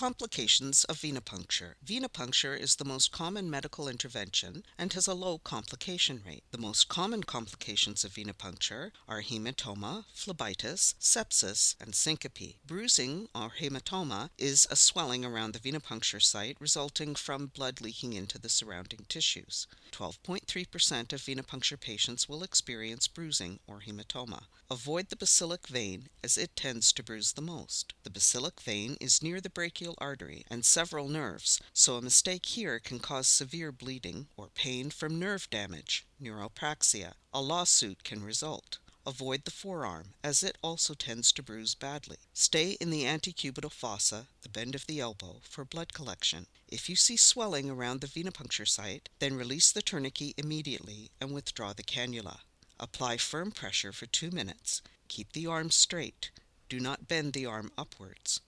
Complications of venipuncture. Venipuncture is the most common medical intervention and has a low complication rate. The most common complications of venipuncture are hematoma, phlebitis, sepsis, and syncope. Bruising or hematoma is a swelling around the venipuncture site resulting from blood leaking into the surrounding tissues. 12.3% of venipuncture patients will experience bruising or hematoma. Avoid the basilic vein as it tends to bruise the most. The basilic vein is near the brachial artery and several nerves, so a mistake here can cause severe bleeding or pain from nerve damage, neuropraxia. A lawsuit can result. Avoid the forearm, as it also tends to bruise badly. Stay in the antecubital fossa, the bend of the elbow, for blood collection. If you see swelling around the venipuncture site, then release the tourniquet immediately and withdraw the cannula. Apply firm pressure for two minutes. Keep the arm straight. Do not bend the arm upwards.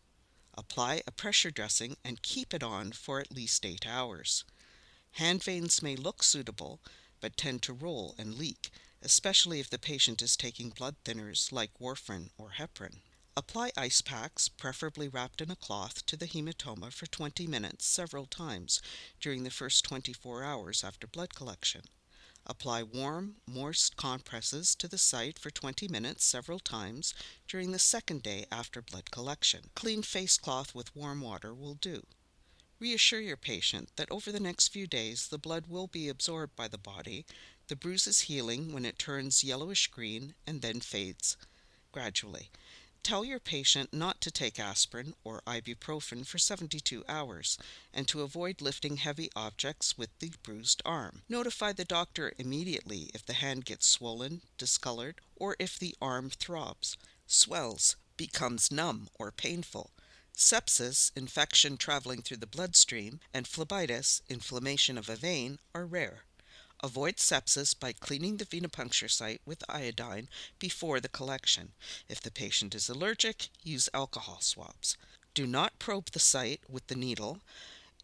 Apply a pressure dressing and keep it on for at least 8 hours. Hand veins may look suitable, but tend to roll and leak, especially if the patient is taking blood thinners like warfarin or heparin. Apply ice packs, preferably wrapped in a cloth, to the hematoma for 20 minutes several times during the first 24 hours after blood collection. Apply warm, moist compresses to the site for 20 minutes several times during the second day after blood collection. Clean face cloth with warm water will do. Reassure your patient that over the next few days the blood will be absorbed by the body, the bruise is healing when it turns yellowish green and then fades gradually. Tell your patient not to take aspirin or ibuprofen for 72 hours and to avoid lifting heavy objects with the bruised arm. Notify the doctor immediately if the hand gets swollen, discolored, or if the arm throbs, swells, becomes numb or painful. Sepsis, infection traveling through the bloodstream, and phlebitis, inflammation of a vein, are rare. Avoid sepsis by cleaning the venipuncture site with iodine before the collection. If the patient is allergic, use alcohol swabs. Do not probe the site with the needle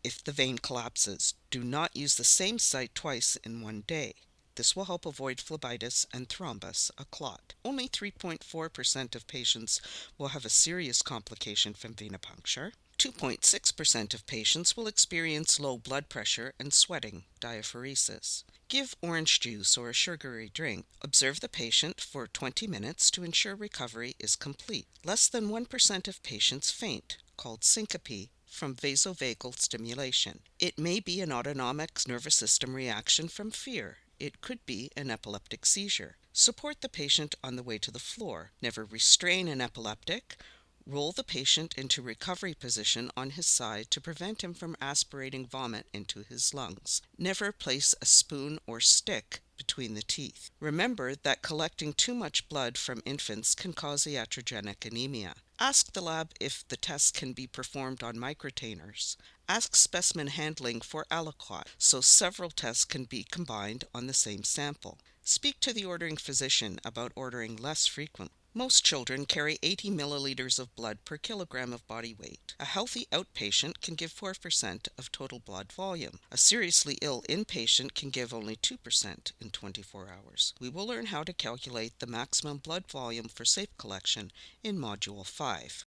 if the vein collapses. Do not use the same site twice in one day. This will help avoid phlebitis and thrombus, a clot. Only 3.4% of patients will have a serious complication from venipuncture. 2.6% of patients will experience low blood pressure and sweating, diaphoresis. Give orange juice or a sugary drink. Observe the patient for 20 minutes to ensure recovery is complete. Less than 1% of patients faint, called syncope, from vasovagal stimulation. It may be an autonomic nervous system reaction from fear. It could be an epileptic seizure. Support the patient on the way to the floor. Never restrain an epileptic Roll the patient into recovery position on his side to prevent him from aspirating vomit into his lungs. Never place a spoon or stick between the teeth. Remember that collecting too much blood from infants can cause iatrogenic anemia. Ask the lab if the test can be performed on microtainers. Ask specimen handling for aliquot, so several tests can be combined on the same sample. Speak to the ordering physician about ordering less frequent. Most children carry 80 milliliters of blood per kilogram of body weight. A healthy outpatient can give 4% of total blood volume. A seriously ill inpatient can give only 2% in 24 hours. We will learn how to calculate the maximum blood volume for safe collection in Module 5.